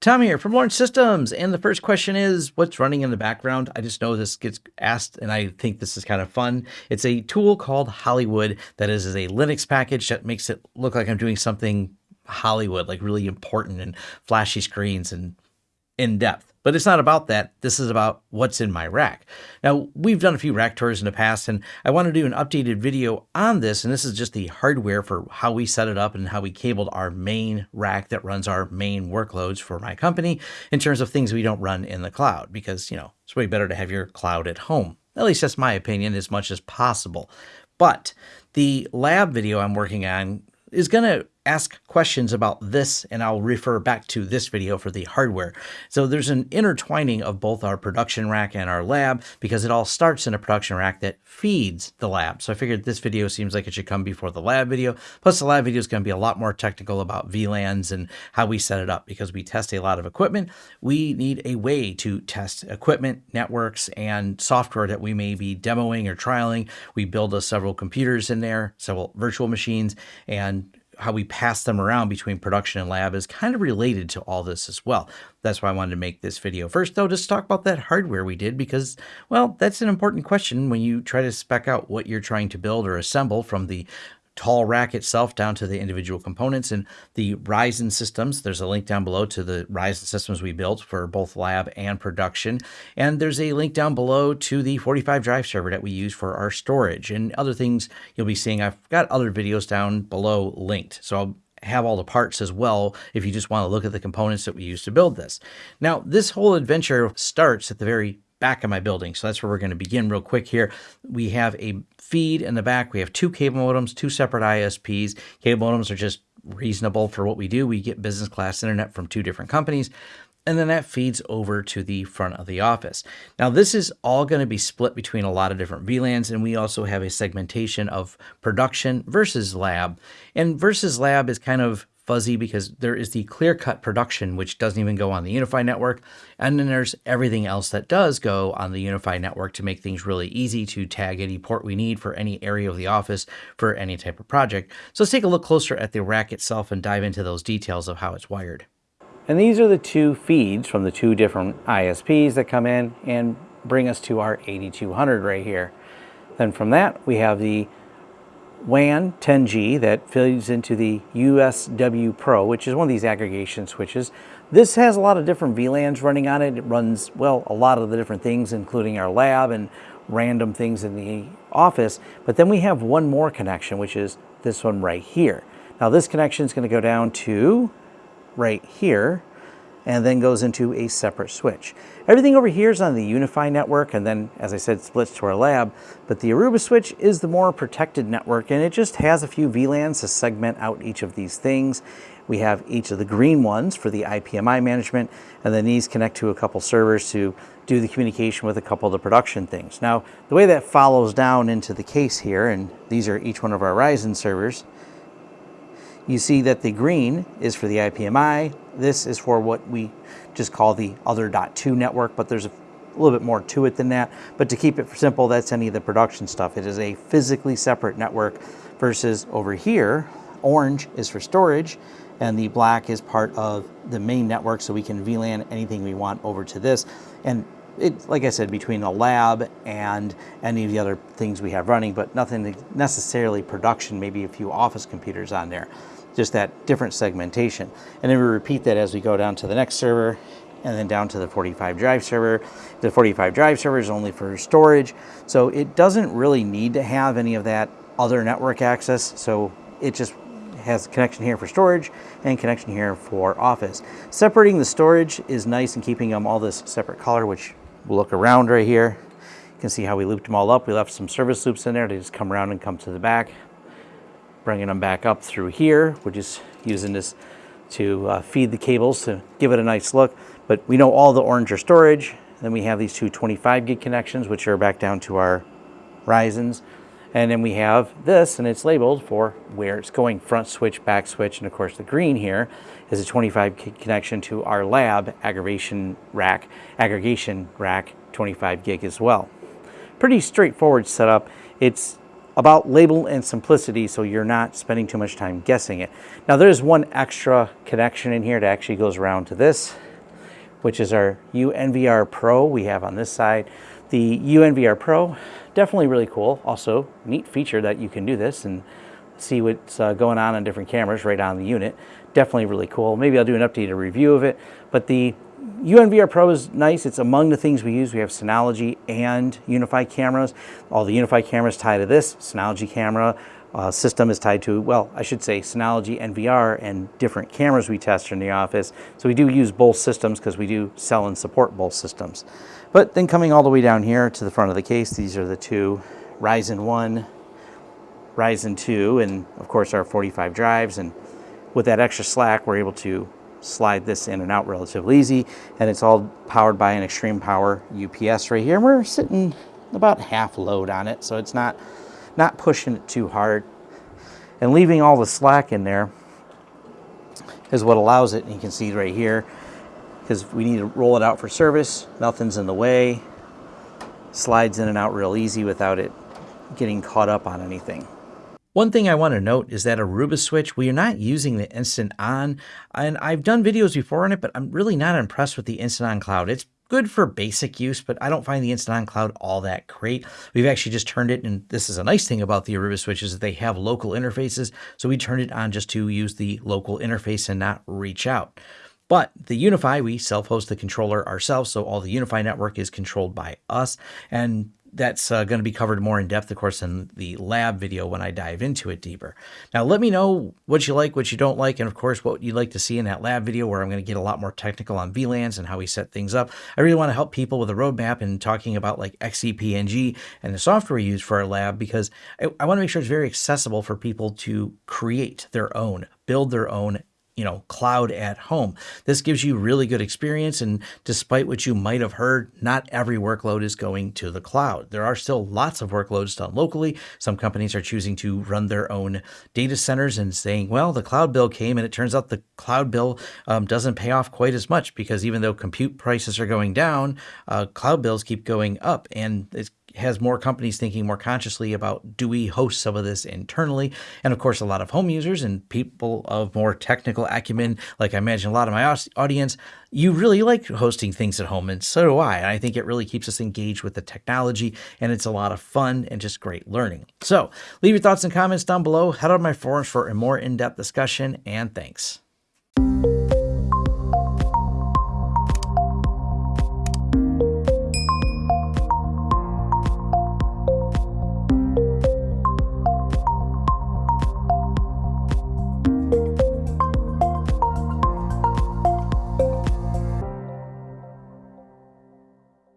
Tom here from Lawrence Systems. And the first question is what's running in the background? I just know this gets asked and I think this is kind of fun. It's a tool called Hollywood that is, is a Linux package that makes it look like I'm doing something Hollywood, like really important and flashy screens and in depth. But it's not about that. This is about what's in my rack. Now, we've done a few rack tours in the past, and I want to do an updated video on this. And this is just the hardware for how we set it up and how we cabled our main rack that runs our main workloads for my company in terms of things we don't run in the cloud because, you know, it's way better to have your cloud at home. At least that's my opinion as much as possible. But the lab video I'm working on is going to ask questions about this and I'll refer back to this video for the hardware. So there's an intertwining of both our production rack and our lab because it all starts in a production rack that feeds the lab. So I figured this video seems like it should come before the lab video. Plus the lab video is going to be a lot more technical about VLANs and how we set it up because we test a lot of equipment. We need a way to test equipment, networks, and software that we may be demoing or trialing. We build us several computers in there, several virtual machines, and how we pass them around between production and lab is kind of related to all this as well. That's why I wanted to make this video. First, though, just talk about that hardware we did because, well, that's an important question when you try to spec out what you're trying to build or assemble from the tall rack itself down to the individual components and the Ryzen systems. There's a link down below to the Ryzen systems we built for both lab and production. And there's a link down below to the 45 drive server that we use for our storage and other things you'll be seeing. I've got other videos down below linked. So I'll have all the parts as well if you just want to look at the components that we use to build this. Now, this whole adventure starts at the very back of my building. So that's where we're going to begin real quick here. We have a feed in the back. We have two cable modems, two separate ISPs. Cable modems are just reasonable for what we do. We get business class internet from two different companies. And then that feeds over to the front of the office. Now, this is all going to be split between a lot of different VLANs, and we also have a segmentation of production versus lab. And versus lab is kind of fuzzy because there is the clear cut production, which doesn't even go on the UniFi network. And then there's everything else that does go on the UniFi network to make things really easy to tag any port we need for any area of the office for any type of project. So let's take a look closer at the rack itself and dive into those details of how it's wired. And these are the two feeds from the two different ISPs that come in and bring us to our 8200 right here. Then from that, we have the WAN 10G that feeds into the USW Pro, which is one of these aggregation switches. This has a lot of different VLANs running on it. It runs, well, a lot of the different things, including our lab and random things in the office. But then we have one more connection, which is this one right here. Now this connection is going to go down to right here and then goes into a separate switch. Everything over here is on the UniFi network and then, as I said, splits to our lab, but the Aruba switch is the more protected network and it just has a few VLANs to segment out each of these things. We have each of the green ones for the IPMI management, and then these connect to a couple servers to do the communication with a couple of the production things. Now, the way that follows down into the case here, and these are each one of our Ryzen servers, you see that the green is for the IPMI. This is for what we just call the other dot two network, but there's a little bit more to it than that. But to keep it simple, that's any of the production stuff. It is a physically separate network versus over here, orange is for storage and the black is part of the main network so we can VLAN anything we want over to this. And it, like I said, between the lab and any of the other things we have running, but nothing necessarily production, maybe a few office computers on there just that different segmentation. And then we repeat that as we go down to the next server and then down to the 45 drive server. The 45 drive server is only for storage, so it doesn't really need to have any of that other network access. So it just has connection here for storage and connection here for office. Separating the storage is nice and keeping them all this separate color, which we'll look around right here. You can see how we looped them all up. We left some service loops in there. They just come around and come to the back bringing them back up through here. We're just using this to uh, feed the cables to give it a nice look. But we know all the orange are storage. Then we have these two 25 gig connections, which are back down to our Ryzen's. And then we have this, and it's labeled for where it's going, front switch, back switch, and of course the green here is a 25 gig connection to our lab aggregation rack, aggregation rack 25 gig as well. Pretty straightforward setup. It's about label and simplicity so you're not spending too much time guessing it. Now there's one extra connection in here that actually goes around to this which is our UNVR Pro we have on this side. The UNVR Pro, definitely really cool. Also, neat feature that you can do this and see what's uh, going on on different cameras right on the unit. Definitely really cool. Maybe I'll do an updated review of it. But the UNVR Pro is nice. It's among the things we use. We have Synology and UniFi cameras. All the UniFi cameras tie to this Synology camera. Uh, system is tied to, well, I should say Synology NVR and different cameras we test in the office. So we do use both systems because we do sell and support both systems. But then coming all the way down here to the front of the case, these are the two Ryzen 1, Ryzen 2, and of course our 45 drives. And with that extra slack, we're able to slide this in and out relatively easy. And it's all powered by an Xtreme Power UPS right here. And we're sitting about half load on it, so it's not, not pushing it too hard. And leaving all the slack in there is what allows it. And you can see right here, because we need to roll it out for service. Nothing's in the way. Slides in and out real easy without it getting caught up on anything. One thing I want to note is that Aruba switch, we are not using the instant on, and I've done videos before on it, but I'm really not impressed with the instant on cloud. It's good for basic use, but I don't find the instant on cloud all that great. We've actually just turned it, and this is a nice thing about the Aruba switch is that they have local interfaces. So we turned it on just to use the local interface and not reach out. But the UniFi, we self-host the controller ourselves, so all the UniFi network is controlled by us, and that's uh, going to be covered more in depth, of course, in the lab video when I dive into it deeper. Now, let me know what you like, what you don't like, and of course, what you'd like to see in that lab video where I'm going to get a lot more technical on VLANs and how we set things up. I really want to help people with a roadmap and talking about like XCP-ng and the software we use for our lab because I, I want to make sure it's very accessible for people to create their own, build their own you know, cloud at home. This gives you really good experience. And despite what you might have heard, not every workload is going to the cloud. There are still lots of workloads done locally. Some companies are choosing to run their own data centers and saying, well, the cloud bill came and it turns out the cloud bill um, doesn't pay off quite as much because even though compute prices are going down, uh, cloud bills keep going up. And it's has more companies thinking more consciously about do we host some of this internally? And of course, a lot of home users and people of more technical acumen, like I imagine a lot of my audience, you really like hosting things at home, and so do I. I think it really keeps us engaged with the technology, and it's a lot of fun and just great learning. So leave your thoughts and comments down below. Head on my forums for a more in-depth discussion, and thanks.